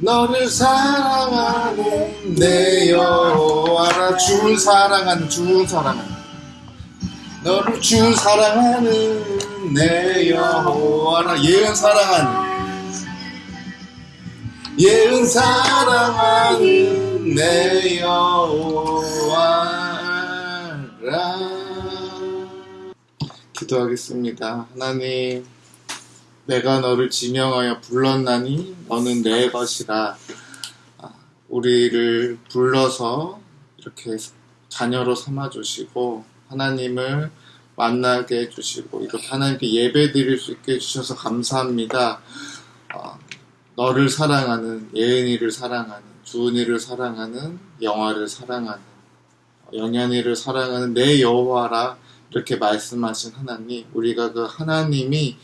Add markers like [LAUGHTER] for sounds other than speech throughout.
너를 사랑하는 내 여호와라 주 사랑하는 주 사랑하는. 너를 주 사랑하는 내 여호와라 예은 사랑하는. 예은 사랑하는 내 여호와라 기도하겠습니다. 하나님 내가 너를 지명하여 불렀나니 너는 내 것이라. 아, 우리를 불러서 이렇게 자녀로 삼아 주시고 하나님을 만나게 해주시고 이렇게 하나님께 예배 드릴 수 있게 해주셔서 감사합니다. 아, 너를 사랑하는 예은이를 사랑하는 주은이를 사랑하는 영화를 사랑하는 영현이를 사랑하는 내 여호와라 이렇게 말씀하신 하나님 우리가 그 하나님이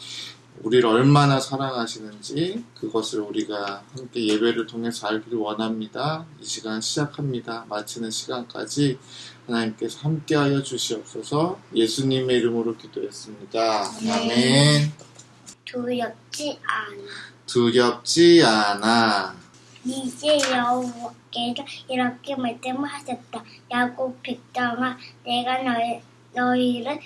우리를 얼마나 사랑하시는지 그것을 우리가 함께 예배를 통해서 알기를 원합니다. 이 시간 시작합니다. 마치는 시간까지 하나님께서 함께하여 주시옵소서 예수님의 이름으로 기도했습니다. 아멘. 두렵지 않아. 두렵지 않아. 이제 여호와께서 이렇게 말씀하셨다. 야곱 백성아, 내가 너희, 너희를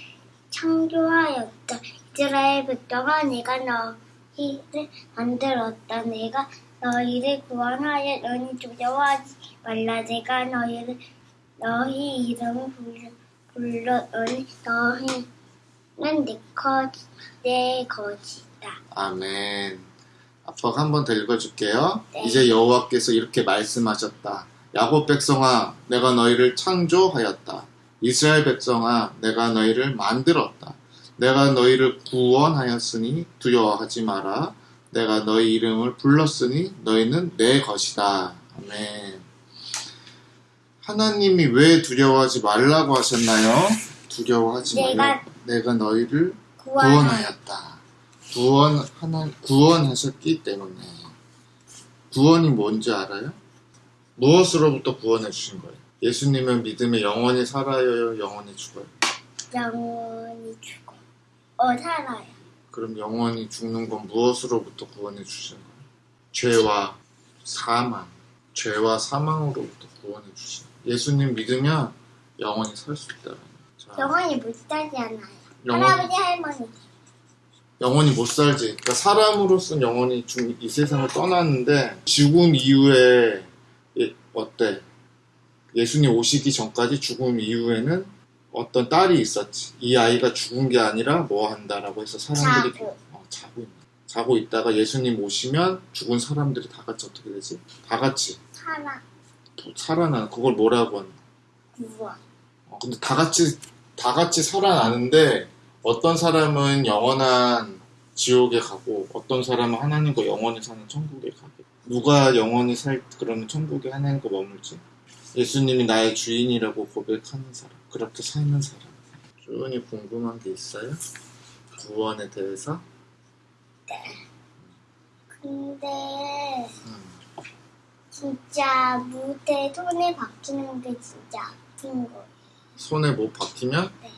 창조하였다. 이스라엘 백성아, 내가 너희를 만들었다. 내가 너희를 구원하여 너희 두려워하지 말라. 내가 너희를 너희 이름을 불러, 불러오니 너희는 내, 것, 내 것이다. 아멘. 아빠가 한번 더 읽어줄게요. 네. 이제 여호와께서 이렇게 말씀하셨다. 야곱 백성아, 내가 너희를 창조하였다. 이스라엘 백성아, 내가 너희를 만들었다. 내가 너희를 구원하였으니 두려워하지 마라. 내가 너희 이름을 불렀으니 너희는 내 것이다. 아멘. 하나님이 왜 두려워하지 말라고 하셨나요? 두려워하지 말라. 내가 너희를 구원하 구원하였다. 구원 하나 구원하셨기 때문에 구원이 뭔지 알아요? 무엇으로부터 구원해 주신 거예요? 예수님은 믿음에 영원히 살아요, 영원히 죽어요. 영원히 죽 어. 어, 살아요. 그럼 영원히 죽는 건 무엇으로부터 구원해 주신 거예요? 죄와 사망, 죄와 사망으로부터 구원해 주신 거예요. 예수님 믿으면 영원히 살 수 있다. 자, 영원히 못 살지 않아요. 영원- 할아버지, 할머니. 영원히 못 살지. 그러니까 사람으로서는 영원히 중- 이 세상을 떠났는데 죽음 이후에 예- 어때? 예수님 오시기 전까지 죽음 이후에는 어떤 딸이 있었지. 이 아이가 죽은 게 아니라 뭐 한다라고 해서 사람들이 자고. 어, 자고 있는. 자고 있다가 예수님 오시면 죽은 사람들이 다 같이 어떻게 되지? 다 같이 살아. 또 살아나는 그걸 뭐라고 하는? 구원. 어, 근데 다 같이 다 같이 살아나는데 어떤 사람은 영원한 지옥에 가고 어떤 사람은 하나님과 영원히 사는 천국에 가게. 누가 영원히 살 그러면 천국에 하나님과 머물지? 예수님이 나의 주인이라고 고백하는 사람, 그렇게 살는 사람. 주은이 궁금한 게 있어요? 구원에 대해서? 근데 음. 진짜 무대 손에 박히는 게 진짜 아픈 거예요. 손에 뭐 박히면 네.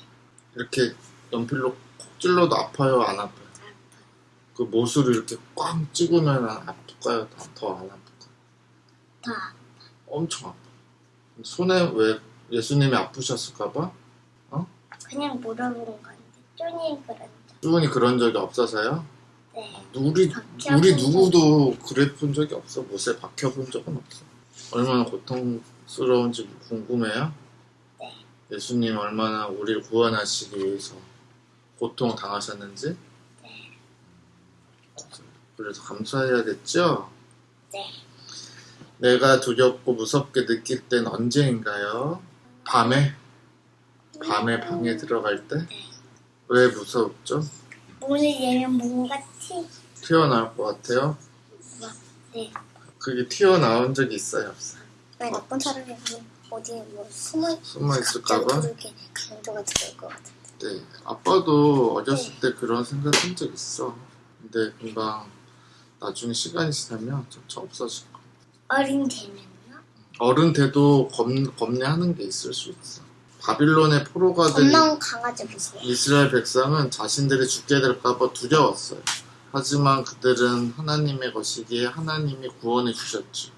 이렇게 연필로 콕 찔러도 아파요, 안 아파요? 그 못으로 이렇게 꽉 찍으면 아플까요? 더안 아플까요? 다 엄청 아파. 손에 왜 예수님이 아프셨을까봐? 그냥 물어보는 건데 쪼니 그런 적. 주은이 그런 적이 없어서요? 네. 우리, 박혀본 우리 적. 누구도 그래 본 적이 없어. 못에 박혀본 적은 없어. 얼마나 고통스러운지 궁금해요? 네. 예수님 얼마나 우리를 구원하시기 위해서 고통 당하셨는지? 네. 그래서 감사해야겠죠? 네. 내가 두렵고 무섭게 느낄 땐 언제인가요? 밤에? 밤에 방에 들어갈 때? 왜 무섭죠? 문을 열면 뭔가 티. 튀어나올 것 같아요? 네. 그게 튀어나온 적이 있어요? 없어요? 왜 어떤 사람이 뭐 어디 뭐 숨어 숨어 있을까봐? 그렇게 강도가 들어올 것 같은데. 네. 아빠도 어렸을 때 그런 생각 한 적 있어. 근데 금방 나중에 시간이 지나면 점차 없어질 거야. 어린 되면요? 어른 돼도 겁, 겁내하는 게 있을 수 있어. 바빌론의 포로가 된 강아지. 이스라엘 백성은 자신들이 죽게 될까봐 두려웠어요. 하지만 그들은 하나님의 것이기에 하나님이 구원해 주셨죠.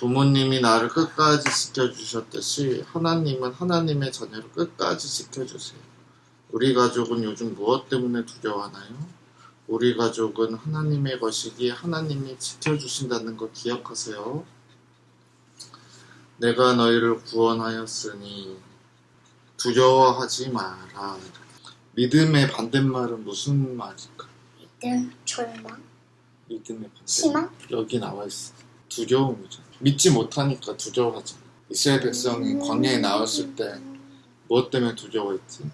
부모님이 나를 끝까지 지켜주셨듯이 하나님은 하나님의 자녀를 끝까지 지켜주세요. 우리 가족은 요즘 무엇 때문에 두려워하나요? 우리 가족은 하나님의 것이기에 하나님이 지켜주신다는 거 기억하세요. 내가 너희를 구원하였으니 두려워하지 마라. 믿음의 반대말은 무슨 말일까? 믿음, 절망, 믿음의 반대. 희망? 여기 나와 있어. 두려움이죠. 믿지 못하니까 두려워하잖아. 이스라엘 백성이 광야에 나왔을 때 무엇 때문에 두려워했지?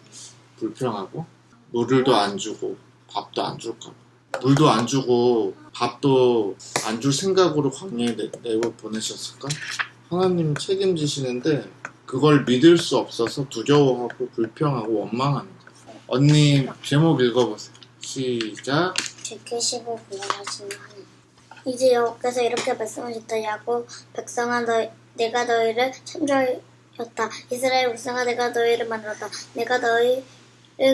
불평하고 물을도 안 주고 밥도 안 줄까 봐. 물도 안 주고 밥도 안 줄 생각으로 광야에 내, 내어 보내셨을까? 하나님 책임지시는데 그걸 믿을 수 없어서 두려워하고 불평하고 거예요. 언니 제목 읽어보세요. 시작. 지키시고 구원하시는. 이제 여호께서 이렇게 말씀하셨다. 야곱 백성아 너 내가 너희를 창조하였다. 이스라엘 백성아 내가 너희를 만들었다. 내가 너희를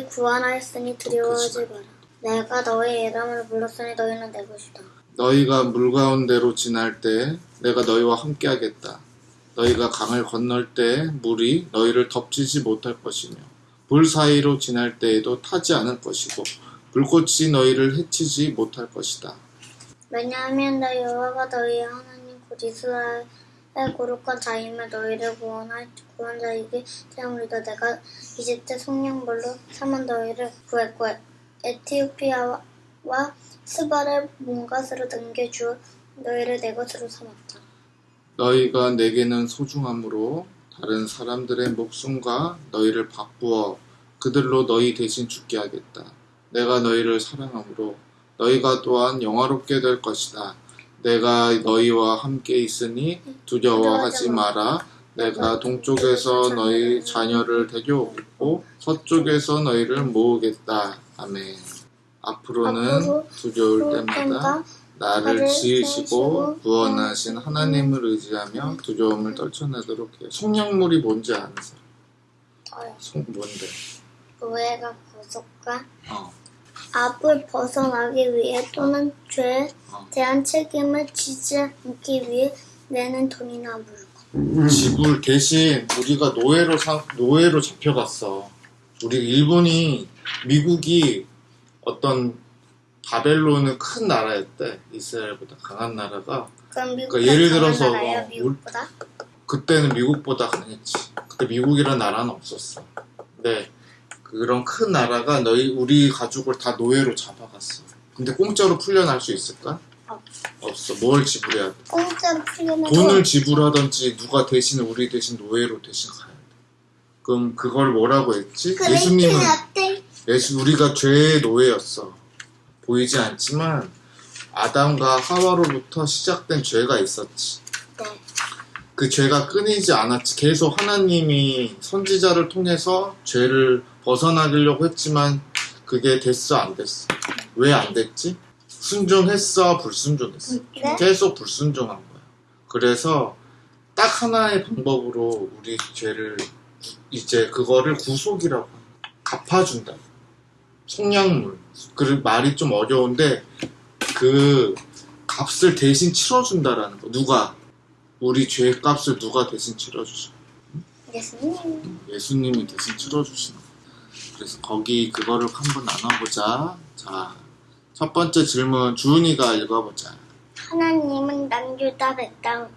구원하였으니 두려워하지 마라. 내가 너희 이름을 불렀으니 너희는 내 것이다. 너희가 물 가운데로 지날 때 내가 너희와 함께 하겠다. 너희가 강을 건널 때 물이 너희를 덮치지 못할 것이며 불 사이로 지날 때에도 타지 않을 것이고 불꽃이 너희를 해치지 못할 것이다. 왜냐하면 나 여호와가 너희의 하나님 곧 이스라엘의 거룩한 자임을 너희를 구원할 구원자이기 때문이다. 내가 이집트 속량물로 삼은 너희를 구했고 에티오피아와 스바를 몸가스로 넘겨주어 너희를 내 것으로 삼았다. 너희가 내게는 소중함으로 다른 사람들의 목숨과 너희를 바꾸어 그들로 너희 대신 죽게 하겠다. 내가 너희를 사랑함으로 너희가 또한 영화롭게 될 것이다. 내가 너희와 함께 있으니 두려워하지 마라. 내가 동쪽에서 너희 자녀를 데려오고 서쪽에서 너희를 모으겠다. 아멘. 앞으로는 앞으로 두려울 때마다 나를 지으시고 구원하신 하나님을 의지하며 두려움을 떨쳐내도록 해요. 성령물이 뭔지 아는 사람? 성 뭔데? 교회가 구속과 어, 압을 벗어나기 위해 또는 죄에 어. 대한 책임을 지지 않기 위해 내는 돈이나 물건. 지불 대신 우리가 노예로 사, 노예로 잡혀갔어. 우리 일본이 미국이 어떤 바벨론은 큰 나라였대. 이스라엘보다 강한 나라가 그러니까 예를 들어서 뭐 미국보다? 그때는 미국보다 강했지. 그때 미국이란 나라는 없었어. 근데 그런 큰 나라가 너희 우리 가족을 다 노예로 잡아갔어. 근데 공짜로 풀려날 수 있을까? 없어. 없어. 뭘 지불해야 돼? 공짜로 풀려면 돈을 지불하든지 누가 대신 우리 대신 노예로 대신 가야 돼. 그럼 그걸 뭐라고 했지? 예수님은? 예수 우리가 죄의 노예였어. 보이지 않지만 아담과 하와로부터 시작된 죄가 있었지. 네. 그 죄가 끊이지 않았지. 계속 하나님이 선지자를 통해서 죄를 벗어나려고 했지만 그게 됐어 안 됐어? 왜 안 됐지? 순종했어 불순종했어? 네? 계속 불순종한 거야. 그래서 딱 하나의 방법으로 우리 죄를 이제 그거를 구속이라고. 갚아준다. 속량물. 그 말이 좀 어려운데 그 값을 대신 치러준다라는 거. 누가 우리 죄 값을 누가 대신 치러주죠? 예수님. 예수님이 대신 치러주시는 거. 그래서 거기 그거를 한번 나눠보자. 자, 첫 번째 질문 주은이가 읽어보자. 하나님은 남주다 백당을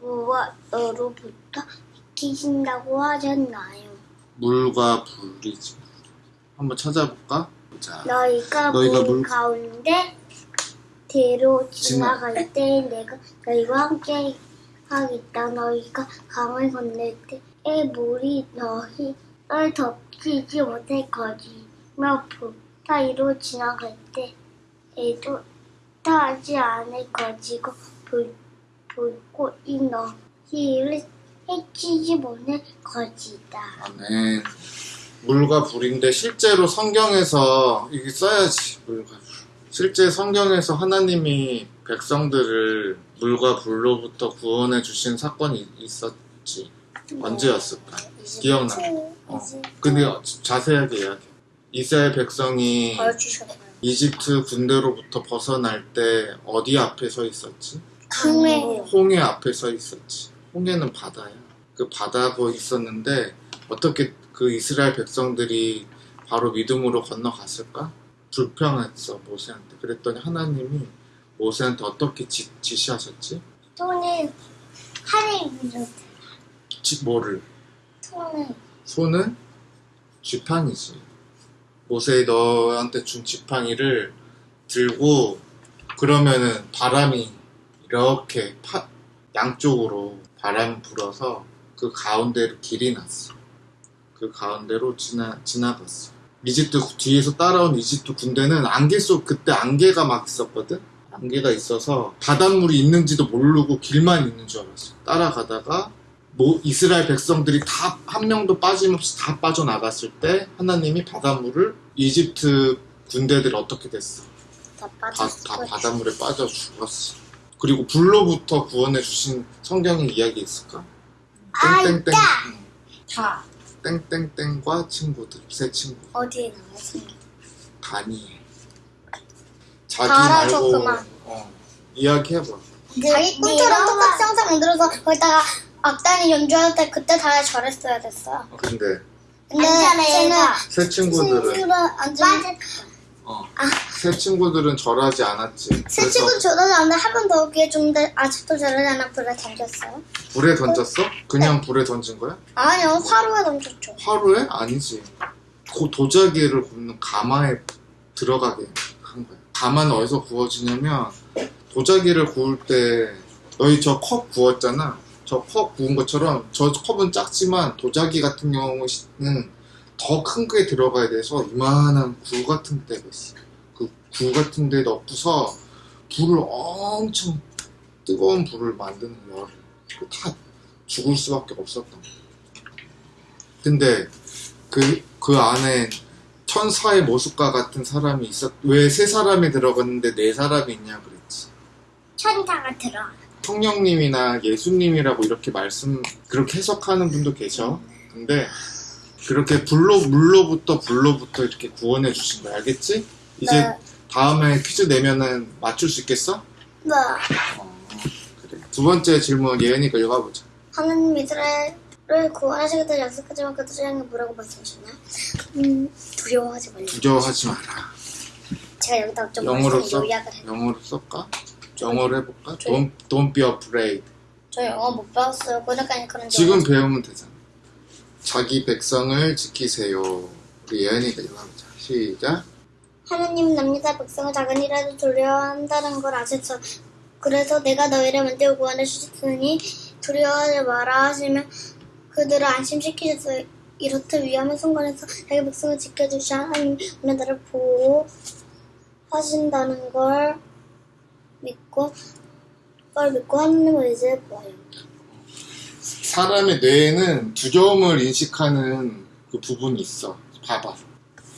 무엇으로부터 지키신다고 하셨나요? 물과 불이지. 한번 찾아볼까? 자, 너희가, 너희가 물 물- 가운데 대로 지나- 지나갈 때 내가 너희와 함께 하겠다. 너희가 강을 건널 때에 물이 너희를 덮치지 못할 거지며 불 사이로 지나갈 때에도 타지 않을 거지고 불, 불꽃이 너희를 해치지 못할 거지다. 아멘. 물과 불인데 실제로 성경에서 이게 써야지 물과 불. 실제 성경에서 하나님이 백성들을 물과 불로부터 구원해 주신 사건이 있었지. 언제였을까? 기억나. 어. 근데 자세하게 이야기해. 이스라엘 백성이? 이집트 군대로부터 벗어날 때 어디 앞에 서 있었지? 강에 홍해 앞에 서 있었지. 홍해는 바다야. 그 바다고 있었는데 어떻게 그 이스라엘 백성들이 바로 믿음으로 건너갔을까? 불평했어 모세한테. 그랬더니 하나님이 모세한테 어떻게 지, 지시하셨지? 손을 하늘 위로 지, 뭐를? 손을 손은 지팡이지. 모세 너한테 준 지팡이를 들고 그러면은 바람이 이렇게 파, 양쪽으로 바람 불어서 그 가운데로 길이 났어. 그 가운데로 지나 지나갔어. 이집트 뒤에서 따라온 이집트 군대는 안개 속 그때 안개가 막 있었거든. 안개가 있어서 바닷물이 있는지도 모르고 길만 있는 줄 알았어. 따라가다가 뭐 이스라엘 백성들이 다 한 명도 빠짐없이 다 빠져나갔을 때 하나님이 바닷물을 이집트 군대들이 어떻게 됐어? 다 다. 다 바닷물에 빠져 죽었어. 그리고 불로부터 구원해 주신 성경의 이야기 있을까? 아, 땡땡땡. 다 땡땡땡과 친구들 새 친구 어디에 나와서? 다니엘 자기 알아서 말고. 어, 이야기해봐. 자기 꿈처럼 똑같이 항상 만들어서 거기다가 악단이 연주할 때 그때 다 절했어야 됐어. 근데 근데 쟤는 새 친구들은 친구를 앉으면 어, 새 친구들은 절하지 않았지. 새 그래서 친구 저러지 않는데 한 번 더 기회 줬는데 아직도 저러지 않아 불에 던졌어요? 불에 던졌어? 네. 그냥 불에 던진 거야? 아니요 화로에 던졌죠. 화로에? 아니지. 고 도자기를 굽는 가마에 들어가게 한 거야. 가마는 어디서 구워지냐면 도자기를 구울 때 너희 저 컵 구웠잖아. 저 컵 구운 것처럼 저 컵은 작지만 도자기 같은 경우는 더 큰 게 들어가야 돼서 이만한 구 같은 데가 있어. 그 구 같은 데 넣고서 불을 엄청 뜨거운 불을 만드는 거야. 다 죽을 수밖에 없었던 거야. 근데 그, 그 안에 천사의 모습과 같은 사람이 있었, 왜 세 사람이 들어갔는데 네 사람이 있냐 그랬지. 천사가 들어. 성령님이나 예수님이라고 이렇게 말씀, 그렇게 해석하는 분도 계셔. 근데 그렇게 불로, 물로부터 불로부터 이렇게 구원해 주신 거야. 알겠지? 이제 네. 다음에 퀴즈 내면은 맞출 수 있겠어? 네. 어, 그래. 두 번째 질문 예은이가 읽어보자. 하나님 이스라엘을 구원하시겠다 약속하지만 그들을 향해 뭐라고 말씀하셨나요? 음, 두려워하지 말라. 두려워하지 마라. 제가 여기다 좀 영어로 써? 요약을 해. 영어로 쓸까? 영어로 해볼까? 저- Don't, don't be afraid. 저 영어 못 배웠어요. 그러니까 그런 지금 배우면 되잖아. 자기 백성을 지키세요. 우리 예은이가 읽어보자. 시작. 하나님 남유다 백성을 작은 일에도 두려워한다는 걸 아셨어. 그래서 내가 너희를 만들고 구원해 주셨으니 두려워하지 마라 하시면 그들을 안심시키셨어요. 이렇듯 위험한 순간에서 자기 백성을 지켜주시 하나님 나를 보호하신다는 걸 믿고 걸 믿고 하나님을 의지해 보아요. 사람의 뇌에는 두려움을 인식하는 그 부분이 있어. 봐봐.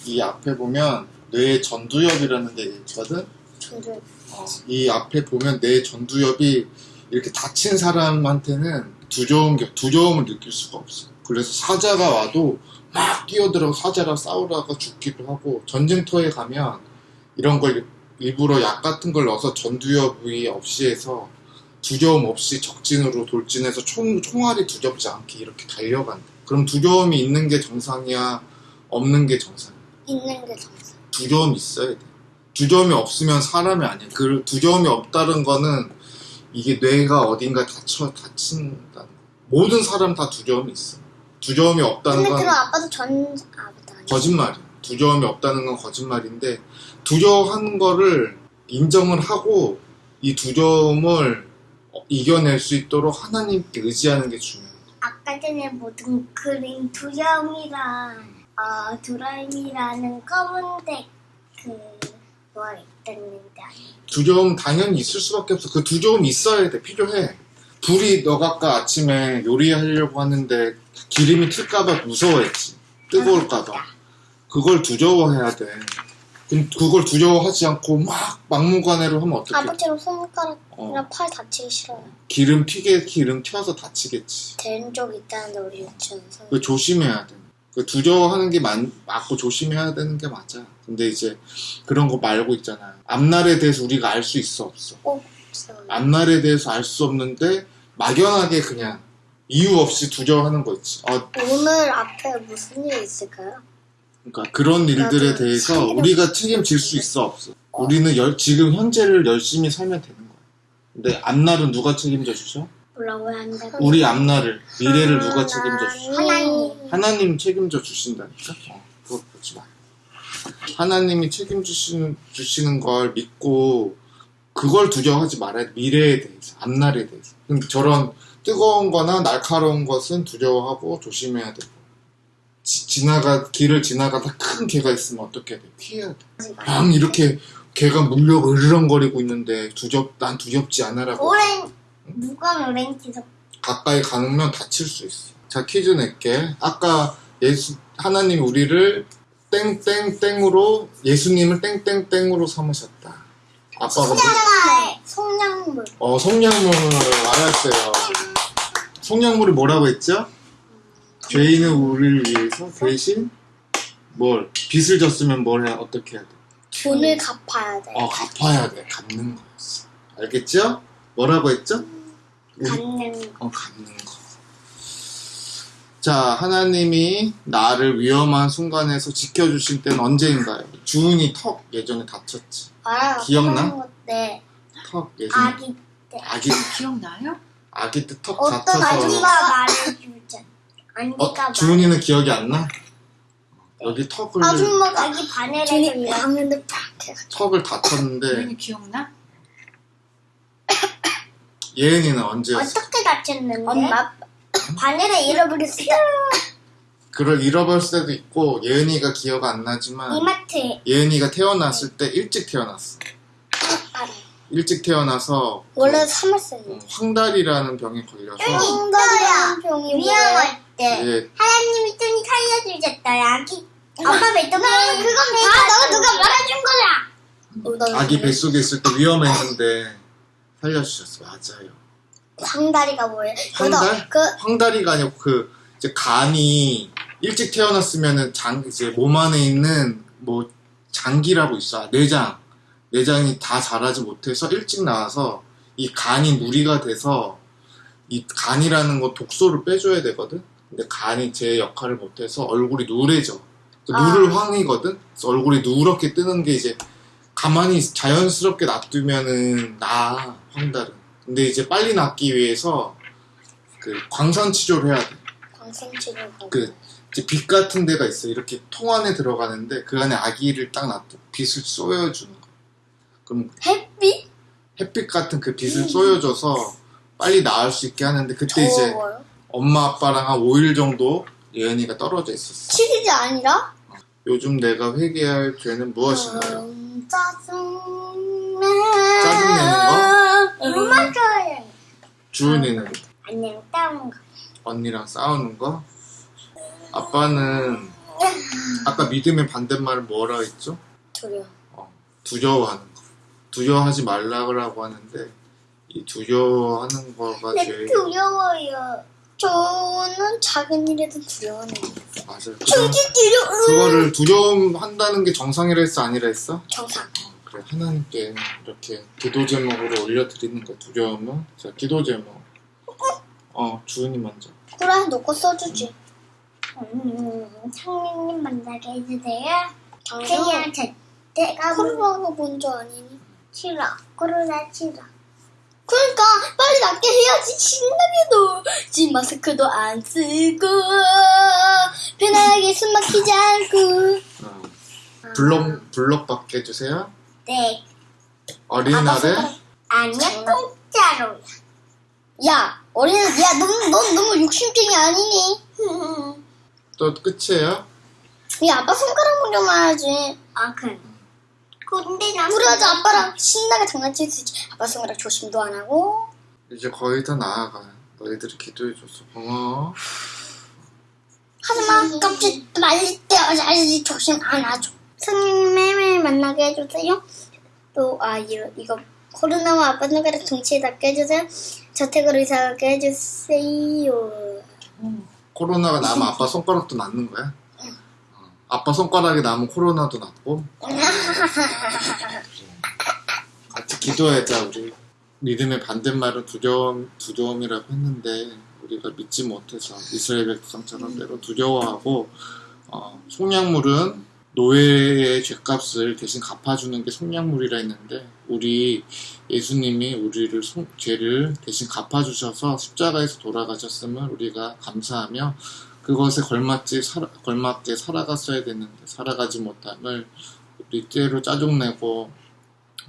이 앞에 보면 뇌의 전두엽이라는 게 있거든. 저를 어, 이 앞에 보면 뇌 전두엽이 이렇게 다친 사람한테는 두려움, 두려움을 느낄 수가 없어. 그래서 사자가 와도 막 뛰어들어 사자랑 싸우다가 죽기도 하고 전쟁터에 가면 이런 걸 일부러 약 같은 걸 넣어서 전두엽이 없이 해서 두려움 없이 적진으로 돌진해서 총, 총알이 두렵지 않게 이렇게 달려간다. 그럼 두려움이 있는 게 정상이야? 없는 게 정상이야? 있는 게 정상. 두려움이 있어야 돼. 두려움이 없으면 사람이 아니야. 그 두려움이 없다는 거는 이게 뇌가 어딘가 다쳐 다친다는 거. 모든 사람 다 두려움이 있어. 두려움이 없다는 근데 건 그럼 아빠도 전 아니. 거짓말이야. 두려움이 없다는 건 거짓말인데 두려워하는 거를 인정을 하고 이 두려움을 어, 이겨낼 수 있도록 하나님께 의지하는 게 중요해. 아까 전에 모든 그린 두려움이랑 어, 두려움이라는 검은색 그거 있었는데 두려움 당연히 있을 수밖에 없어. 그 두려움이 있어야 돼. 필요해. 불이 너가 아까 아침에 요리하려고 하는데 기름이 튈까봐 무서워했지. 뜨거울까봐. 그걸 두려워해야 돼. 그럼 그걸 두려워하지 않고 막 막무가내로 하면 어떡해. 아버지랑 손가락이랑 어, 팔 다치기 싫어요. 기름 튀게 기름 튀어서 다치겠지. 된 적 있다는데 우리 유치원에서 그 조심해야 돼. 그 두려워하는 게 맞, 맞고 조심해야 되는 게 맞아. 근데 이제 그런 거 말고 있잖아. 앞날에 대해서 우리가 알 수 있어 없어. 없어요. 앞날에 대해서 알 수 없는데 막연하게 그냥 이유 없이 두려워하는 거 있지. 어, 오늘 앞에 무슨 일 있을까요? 그러니까 그런 일들에 대해서 우리가 책임질 수 있어 없어. 우리는 열- 지금 현재를 열심히 살면 되는 거야. 근데 앞날은 누가 책임져 주죠? 뭐라고? 우리 앞날을 미래를 누가 책임져 주죠? 하나님. 하나님 책임져 주신다니까. 어, 그거 보지 마. 하나님이 책임주시는 주시는 걸 믿고 그걸 두려워하지 말아야 돼. 미래에 대해서, 앞날에 대해서. 저런 뜨거운 거나 날카로운 것은 두려워하고 조심해야 되고. 지, 지나가 길을 지나가다 큰 개가 있으면 어떻게 해야 돼? 피해야 돼. 막 이렇게 개가 물려 으르렁거리고 있는데 두렵 난 두렵지 않아라고 오렌 누가 오렌 지석 가까이 가면 다칠 수 있어. 자, 퀴즈 낼게. 아까 예수, 하나님 우리를 땡땡땡으로, 예수님을 땡땡땡으로 삼으셨다. 아빠가 뭐, 송량물 어, 성냥물, 알았어요. 성냥물이 뭐라고 했죠? 죄인은 우리를 위해서 대신 뭘, 빚을 졌으면 뭘 해, 어떻게 해야 돼? 돈을 갚아야 돼. 어, 갚아야 돼. 갚는 거였어. 알겠죠? 뭐라고 했죠? 우리- 갚는 거. 어, 갚는 거. 자, 하나님이 나를 위험한 순간에서 지켜주실 때는 언제인가요? 주은이 턱 예전에 다쳤지. 알아요. 기억나? 때턱 예전에. 아기 아기, 기억나요? 아기 때턱 어떤 다쳐서. 아기가 말해주자. 아기가 어, 주은이는 기억이 안 나? 여기 턱을, 아줌마가 바늘에서 이러는데 팍 해가지고 턱을 다쳤는데, 주인이 기억나? 예은이는 언제였어? 어떻게 다쳤는데? 엄마 바늘을 잃어버렸어. 그걸 잃어버릴 때도 있고, 예은이가 기억 안 나지만, 이마트에 예은이가 태어났을 때 일찍 태어났어. 알아. 일찍 태어나서, 원래 3월생이. 어, 황달이라는 병에 걸려서, 홍달이라는 병이 위험할 때 이제 하나님이 뚱이 살려주셨다 아기 아빠 뱃속에 그건 다 너가 누가 말해준 거야 아기 뱃속에 있을 때 위험했는데 살려주셨어. 맞아요. 황다리가 뭐예요? 황달? 그 황다리가 아니고 그 이제 간이 일찍 태어났으면은 장 이제 몸 안에 있는 뭐 장기라고 있어. 내장. 내장이 다 자라지 못해서 일찍 나와서 이 간이 무리가 돼서 이 간이라는 거 독소를 빼줘야 되거든. 근데 간이 제 역할을 못해서 얼굴이 누래져. 그 아. 누를 황이거든. 그래서 얼굴이 누렇게 뜨는 게 이제 가만히 자연스럽게 놔두면은 나 황달은. 근데 이제 빨리 낫기 위해서 그 광선 치료를 해야 돼. 광선 치료 그 이제 빛 같은 데가 있어. 이렇게 통 안에 들어가는데 그 안에 아기를 딱 놔두 빛을 쏘여주는 거. 그럼 햇빛? 햇빛 같은 그 빛을 쏘여줘서 빨리 나을 수 있게 하는데 그때 이제 더워요? 엄마 아빠랑 한 5일 정도 예은이가 떨어져 있었어. 7일이 아니라? 요즘 내가 회개할 죄는 무엇인가요? 음, 짜증 짜증내는 거? 그만 줘요 주은이는 안녕 다운 거 언니랑 싸우는 거? 아빠는 아까 믿음의 반대말을 뭐라 했죠? 두려 워 어, 두려워하는 거. 두려워하지 말라고 하는데 이 두려워하는 거가 네 제일 두려워요. 저는 작은 일에도 두려워하는 맞아요. 그거, 저기 두려워 그거를 두려움한다는 게 정상이라 했어 아니라 했어? 정상. 그래. 하나님께 이렇게 기도 제목으로 올려드리는 거 두려움은 자 기도 제목. 어 주은이 먼저. 그래 놓고 써주지. 음, 상민님 만나게 해주세요. 그냥 저 내가 코로나 본줄 아니니? 싫어 코로나 싫어 그러니까 빨리 낫게 해야지 신나게도. 지 마스크도 안 쓰고 편하게 숨 막히지 않고. 어, 블럭 블럭 받게 해주세요. 네. 어린이날에? 아니야 공짜로 야. 어린이 야넌 넌 너무 욕심쟁이 아니니? 또 끝이에요? 야 아빠 손가락 먼저 말하지. 아 그래 근데 나 그래야지 아빠랑 신나게 장난칠 수 있지. 아빠 손가락 조심도 안 하고. 이제 거의 다 나아가. 너희들이 기도해줘서 고마워. 하지만 깜짝 말릴 때 아직 조심 안 하죠. 선생님 매일 만나게 해주세요. 또 아 이거, 이거 코로나와 아빠 손가락 동시에 닿게 해주세요. 저택으로 이사 가게 해주세요. 코로나가 나면 아빠 손가락도 낫는 거야? 아빠 손가락에 남은 코로나도 낫고. [LAUGHS] 같이 기도하자 우리. 믿음의 반대말은 두려움, 두려움이라고 했는데 우리가 믿지 못해서 이스라엘 백성처럼 때로 두려워하고 어, 속량물은 노예의 죄값을 대신 갚아주는 게 속량물이라 했는데 우리 예수님이 우리를 속- 죄를 대신 갚아주셔서 십자가에서 돌아가셨음을 우리가 감사하며 그것에 걸맞지 살아, 걸맞게 살아갔어야 되는데 살아가지 못함을 때로 짜증내고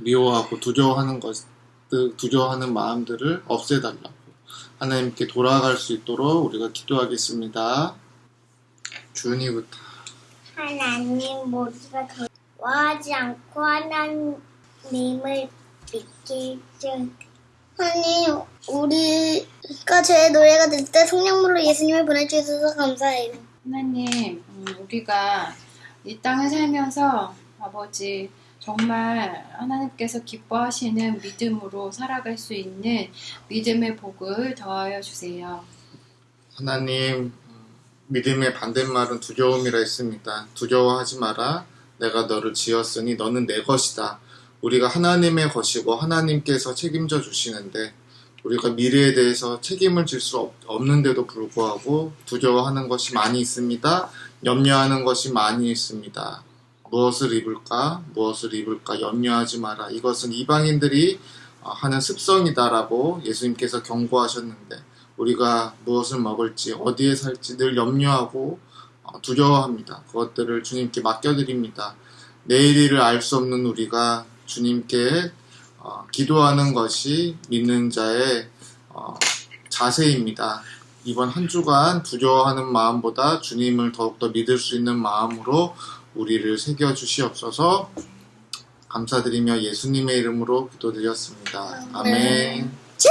미워하고 두려워하는 것 두려워하는 마음들을 없애달라고 하나님께 돌아갈 수 있도록 우리가 기도하겠습니다. 주은이부터 하나님 모두가 좋아하지 않고 하나님을 믿게 해주세요. 하나님, 우리가 죄의 노예가 될 때 성령물로 예수님을 보내주셔서 감사해요. 하나님, 음, 우리가 이 땅을 살면서 아버지 정말 하나님께서 기뻐하시는 믿음으로 살아갈 수 있는 믿음의 복을 더하여 주세요. 하나님 믿음의 반대말은 두려움이라 했습니다. 두려워하지 마라. 내가 너를 지었으니 너는 내 것이다. 우리가 하나님의 것이고 하나님께서 책임져 주시는데 우리가 미래에 대해서 책임을 질 수 없는데도 불구하고 두려워하는 것이 많이 있습니다. 염려하는 것이 많이 있습니다. 무엇을 입을까? 무엇을 입을까? 염려하지 마라. 이것은 이방인들이 어, 하는 습성이다라고 예수님께서 경고하셨는데 우리가 무엇을 먹을지 어디에 살지 늘 염려하고 어, 두려워합니다. 그것들을 주님께 맡겨드립니다. 내일 일을 알 수 없는 우리가 주님께 어, 기도하는 것이 믿는 자의 어, 자세입니다. 이번 한 주간 두려워하는 마음보다 주님을 더욱더 믿을 수 있는 마음으로 우리를 새겨 주시옵소서 감사드리며 예수님의 이름으로 기도드렸습니다. 아멘. 칠!